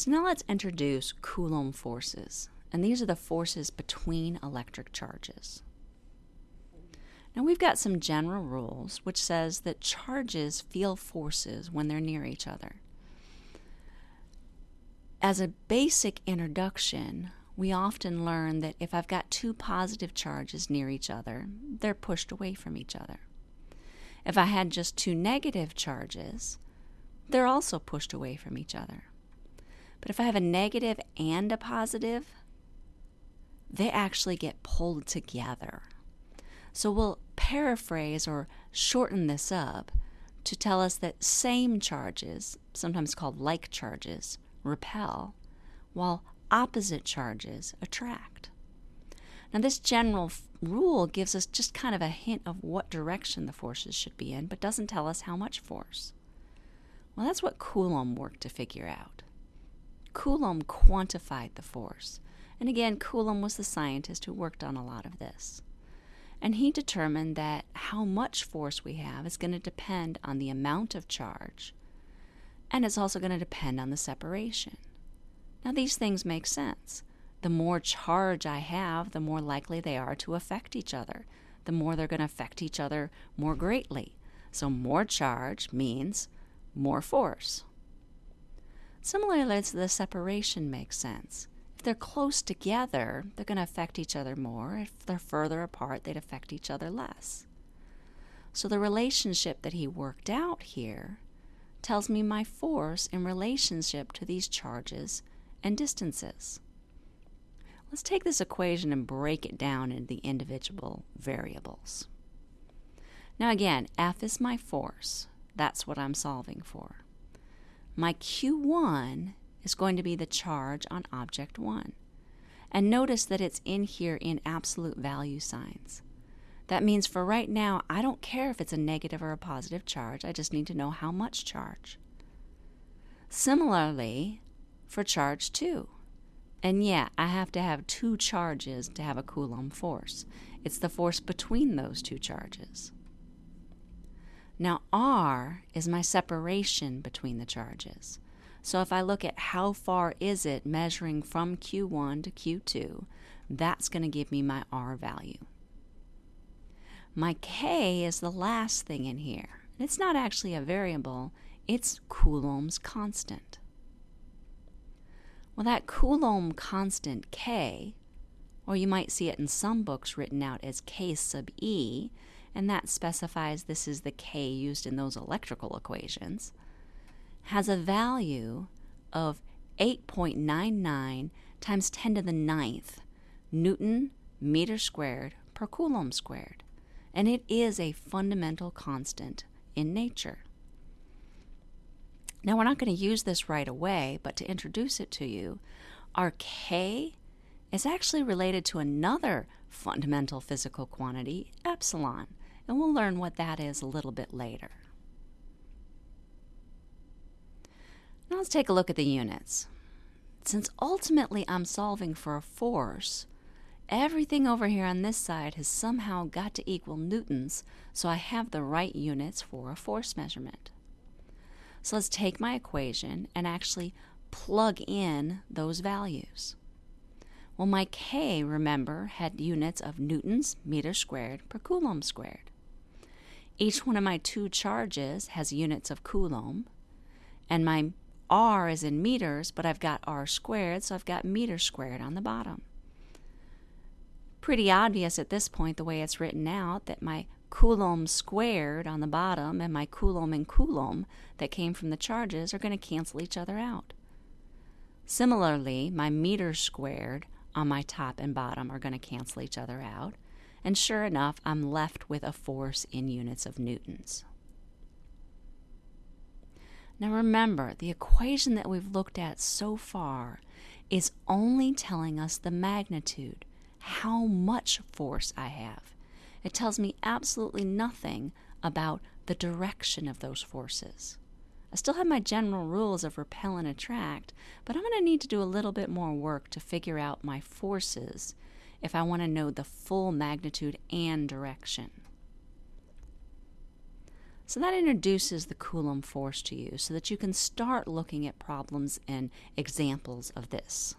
So now let's introduce Coulomb forces. And these are the forces between electric charges. Now we've got some general rules which says that charges feel forces when they're near each other. As a basic introduction, we often learn that if I've got two positive charges near each other, they're pushed away from each other. If I had just two negative charges, they're also pushed away from each other. But if I have a negative and a positive, they actually get pulled together. So we'll paraphrase or shorten this up to tell us that same charges, sometimes called like charges, repel, while opposite charges attract. Now, this general f- rule gives us just kind of a hint of what direction the forces should be in, but doesn't tell us how much force. Well, that's what Coulomb worked to figure out. Coulomb quantified the force. And again, Coulomb was the scientist who worked on a lot of this. And he determined that how much force we have is going to depend on the amount of charge, and it's also going to depend on the separation. Now, these things make sense. The more charge I have, the more likely they are to affect each other. The more they're going to affect each other more greatly. So, more charge means more force. Similarly, the separation makes sense. If they're close together, they're going to affect each other more. If they're further apart, they'd affect each other less. So the relationship that he worked out here tells me my force in relationship to these charges and distances. Let's take this equation and break it down into the individual variables. Now, again, F is my force. That's what I'm solving for. My Q1 is going to be the charge on object 1. And notice that it's in here in absolute value signs. That means for right now, I don't care if it's a negative or a positive charge, I just need to know how much charge. Similarly, for charge 2. And yeah, I have to have two charges to have a Coulomb force. It's the force between those two charges. Now, R is my separation between the charges. So if I look at how far is it measuring from Q1 to Q2, that's going to give me my R value. My K is the last thing in here. It's not actually a variable, it's Coulomb's constant. Well, that Coulomb constant K, or you might see it in some books written out as K sub E, and that specifies this is the K used in those electrical equations has a value of 8.99 times 10 to the ninth Newton meter squared per Coulomb squared, and it is a fundamental constant in nature. Now, we're not going to use this right away, but to introduce it to you, our K is actually related to another fundamental physical quantity, epsilon, and we'll learn what that is a little bit later. Now let's take a look at the units. Since ultimately I'm solving for a force, everything over here on this side has somehow got to equal newtons, so I have the right units for a force measurement. So let's take my equation and actually plug in those values. Well, my K, remember, had units of newtons meter squared per coulomb squared. Each one of my two charges has units of coulomb, and my R is in meters, but I've got R squared, so I've got meter squared on the bottom. Pretty obvious at this point, the way it's written out, that my Coulomb squared on the bottom and my Coulomb and Coulomb that came from the charges are going to cancel each other out. Similarly, my meter squared on my top and bottom are going to cancel each other out. And sure enough, I'm left with a force in units of newtons. Now remember, the equation that we've looked at so far is only telling us the magnitude, how much force I have. It tells me absolutely nothing about the direction of those forces. I still have my general rules of repel and attract, but I'm going to need to do a little bit more work to figure out my forces if I want to know the full magnitude and direction. So that introduces the Coulomb force to you so that you can start looking at problems and examples of this.